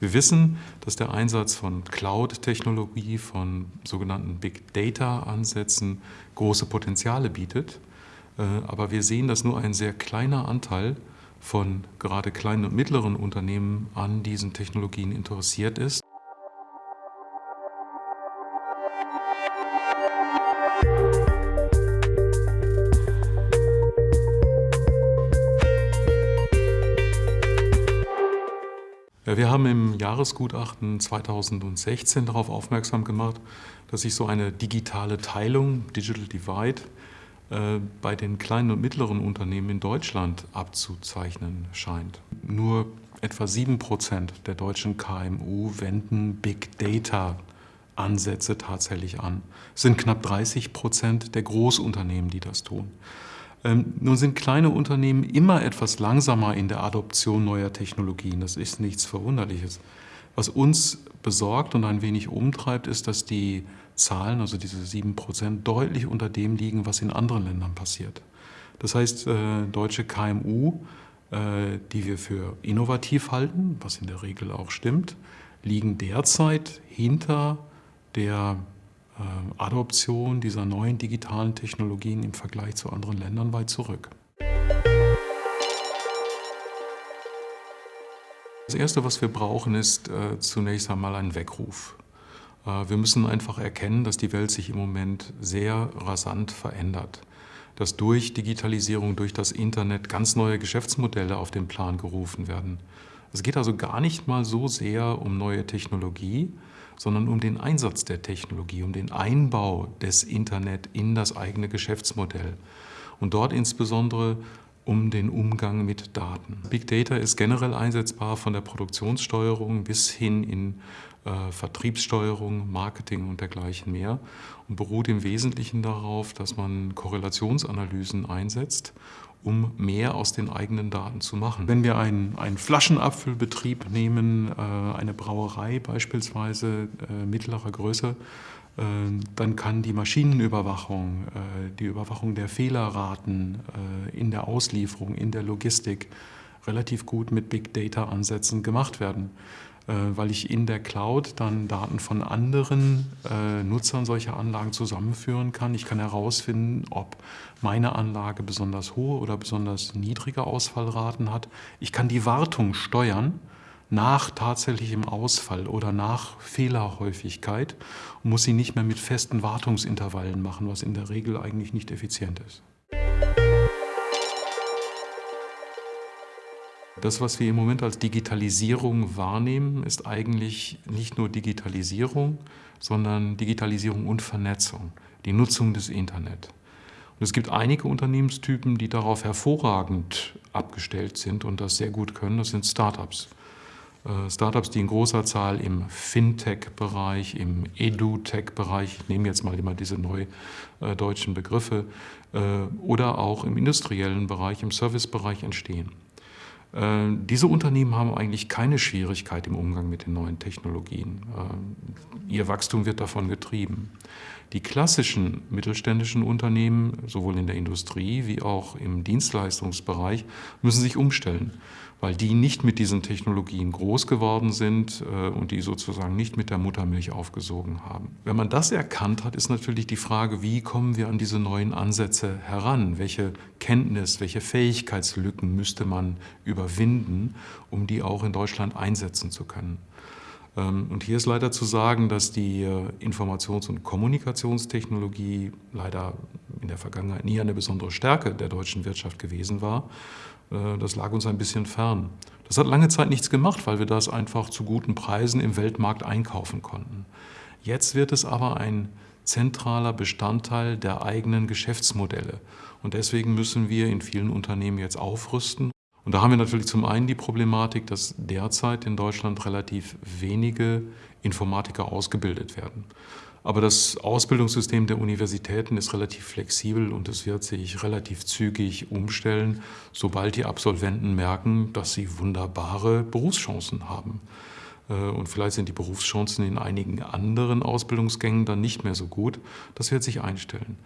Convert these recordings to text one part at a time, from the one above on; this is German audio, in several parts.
Wir wissen, dass der Einsatz von Cloud-Technologie, von sogenannten Big Data-Ansätzen große Potenziale bietet. Äh, aber wir sehen, dass nur ein sehr kleiner Anteil von gerade kleinen und mittleren Unternehmen an diesen Technologien interessiert ist. Wir haben im Jahresgutachten 2016 darauf aufmerksam gemacht, dass sich so eine digitale Teilung, Digital Divide, äh, bei den kleinen und mittleren Unternehmen in Deutschland abzuzeichnen scheint. Nur etwa 7% der deutschen KMU wenden Big Data Ansätze tatsächlich an. Es sind knapp 30% der Großunternehmen, die das tun. Ähm, nun sind kleine Unternehmen immer etwas langsamer in der Adoption neuer Technologien. Das ist nichts Verwunderliches. Was uns besorgt und ein wenig umtreibt, ist, dass die Zahlen, also diese 7 Prozent, deutlich unter dem liegen, was in anderen Ländern passiert. Das heißt, äh, deutsche KMU, äh, die wir für innovativ halten, was in der Regel auch stimmt, liegen derzeit hinter der Adoption dieser neuen digitalen Technologien im Vergleich zu anderen Ländern weit zurück. Das Erste, was wir brauchen, ist äh, zunächst einmal ein Weckruf. Äh, wir müssen einfach erkennen, dass die Welt sich im Moment sehr rasant verändert. Dass durch Digitalisierung, durch das Internet ganz neue Geschäftsmodelle auf den Plan gerufen werden. Es geht also gar nicht mal so sehr um neue Technologie, sondern um den Einsatz der Technologie, um den Einbau des Internet in das eigene Geschäftsmodell. Und dort insbesondere um den Umgang mit Daten. Big Data ist generell einsetzbar von der Produktionssteuerung bis hin in äh, Vertriebssteuerung, Marketing und dergleichen mehr und beruht im Wesentlichen darauf, dass man Korrelationsanalysen einsetzt um mehr aus den eigenen Daten zu machen. Wenn wir einen, einen Flaschenabfüllbetrieb nehmen, äh, eine Brauerei beispielsweise äh, mittlerer Größe, dann kann die Maschinenüberwachung, die Überwachung der Fehlerraten in der Auslieferung, in der Logistik relativ gut mit Big Data-Ansätzen gemacht werden. Äh, weil ich in der Cloud dann Daten von anderen äh, Nutzern solcher Anlagen zusammenführen kann. Ich kann herausfinden, ob meine Anlage besonders hohe oder besonders niedrige Ausfallraten hat. Ich kann die Wartung steuern nach tatsächlichem Ausfall oder nach Fehlerhäufigkeit und muss sie nicht mehr mit festen Wartungsintervallen machen, was in der Regel eigentlich nicht effizient ist. Das, was wir im Moment als Digitalisierung wahrnehmen, ist eigentlich nicht nur Digitalisierung, sondern Digitalisierung und Vernetzung, die Nutzung des Internet. Und es gibt einige Unternehmenstypen, die darauf hervorragend abgestellt sind und das sehr gut können. Das sind Startups. Äh, Startups, die in großer Zahl im Fintech-Bereich, im Edu-Tech-Bereich, ich nehme jetzt mal immer diese neu äh, deutschen Begriffe, äh, oder auch im industriellen Bereich, im Servicebereich entstehen. Äh, diese Unternehmen haben eigentlich keine Schwierigkeit im Umgang mit den neuen Technologien. Äh, ihr Wachstum wird davon getrieben. Die klassischen mittelständischen Unternehmen, sowohl in der Industrie wie auch im Dienstleistungsbereich, müssen sich umstellen weil die nicht mit diesen Technologien groß geworden sind äh, und die sozusagen nicht mit der Muttermilch aufgesogen haben. Wenn man das erkannt hat, ist natürlich die Frage, wie kommen wir an diese neuen Ansätze heran? Welche Kenntnis, welche Fähigkeitslücken müsste man überwinden, um die auch in Deutschland einsetzen zu können? Ähm, und hier ist leider zu sagen, dass die äh, Informations- und Kommunikationstechnologie leider in der Vergangenheit nie eine besondere Stärke der deutschen Wirtschaft gewesen war. Äh, das lag uns ein bisschen fern. Das hat lange Zeit nichts gemacht, weil wir das einfach zu guten Preisen im Weltmarkt einkaufen konnten. Jetzt wird es aber ein zentraler Bestandteil der eigenen Geschäftsmodelle. Und deswegen müssen wir in vielen Unternehmen jetzt aufrüsten. Und da haben wir natürlich zum einen die Problematik, dass derzeit in Deutschland relativ wenige Informatiker ausgebildet werden. Aber das Ausbildungssystem der Universitäten ist relativ flexibel und es wird sich relativ zügig umstellen, sobald die Absolventen merken, dass sie wunderbare Berufschancen haben. Äh, und vielleicht sind die Berufschancen in einigen anderen Ausbildungsgängen dann nicht mehr so gut. Das wird sich einstellen.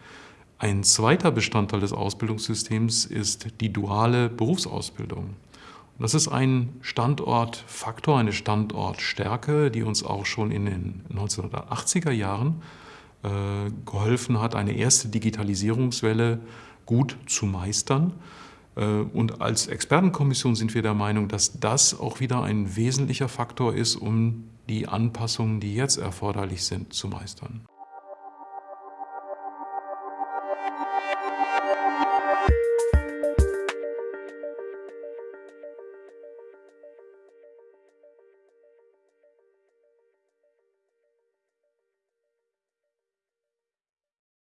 Ein zweiter Bestandteil des Ausbildungssystems ist die duale Berufsausbildung. Das ist ein Standortfaktor, eine Standortstärke, die uns auch schon in den 1980er Jahren äh, geholfen hat, eine erste Digitalisierungswelle gut zu meistern. Äh, und als Expertenkommission sind wir der Meinung, dass das auch wieder ein wesentlicher Faktor ist, um die Anpassungen, die jetzt erforderlich sind, zu meistern.